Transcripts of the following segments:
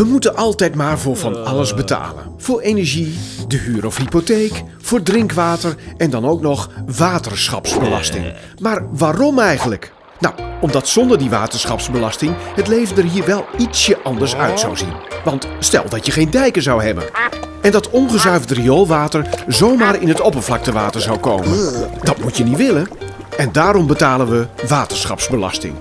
We moeten altijd maar voor van alles betalen. Voor energie, de huur of hypotheek, voor drinkwater en dan ook nog waterschapsbelasting. Maar waarom eigenlijk? Nou, omdat zonder die waterschapsbelasting het leven er hier wel ietsje anders uit zou zien. Want stel dat je geen dijken zou hebben. En dat ongezuiverd rioolwater zomaar in het oppervlaktewater zou komen. Dat moet je niet willen. En daarom betalen we waterschapsbelasting.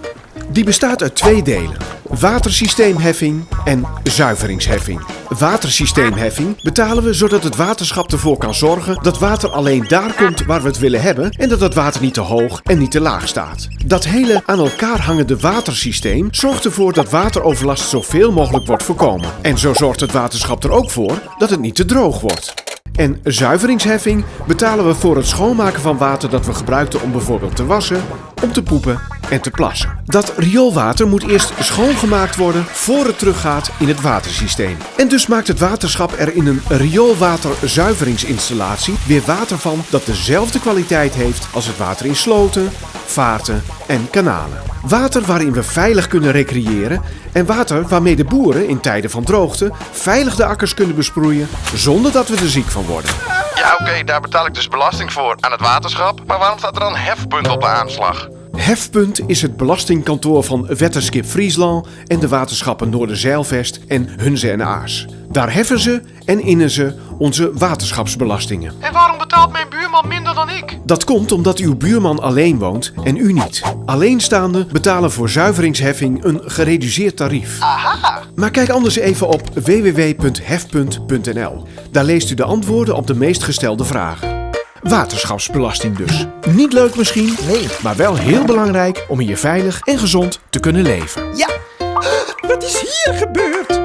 Die bestaat uit twee delen. Watersysteemheffing en zuiveringsheffing. Watersysteemheffing betalen we zodat het waterschap ervoor kan zorgen dat water alleen daar komt waar we het willen hebben en dat het water niet te hoog en niet te laag staat. Dat hele aan elkaar hangende watersysteem zorgt ervoor dat wateroverlast zoveel mogelijk wordt voorkomen. En zo zorgt het waterschap er ook voor dat het niet te droog wordt. En zuiveringsheffing betalen we voor het schoonmaken van water dat we gebruikten om bijvoorbeeld te wassen, om te poepen en te plassen. Dat rioolwater moet eerst schoongemaakt worden voor het teruggaat in het watersysteem. En dus maakt het waterschap er in een rioolwaterzuiveringsinstallatie weer water van dat dezelfde kwaliteit heeft als het water in sloten, vaarten en kanalen. Water waarin we veilig kunnen recreëren en water waarmee de boeren in tijden van droogte veilig de akkers kunnen besproeien zonder dat we er ziek van worden. Ja, oké, daar betaal ik dus belasting voor aan het waterschap. Maar waarom staat er dan hefpunt op de aanslag? Hefpunt is het belastingkantoor van Wetterskip Friesland en de waterschappen Noorderzeilvest en Hunze en Aars. Daar heffen ze en innen ze onze waterschapsbelastingen. En waarom betaalt mijn buurman minder dan ik? Dat komt omdat uw buurman alleen woont en u niet. Alleenstaanden betalen voor zuiveringsheffing een gereduceerd tarief. Aha! Maar kijk anders even op www.hefpunt.nl. Daar leest u de antwoorden op de meest gestelde vragen. Waterschapsbelasting dus. Niet leuk misschien, Nee. maar wel heel belangrijk om hier veilig en gezond te kunnen leven. Ja. Wat is hier gebeurd?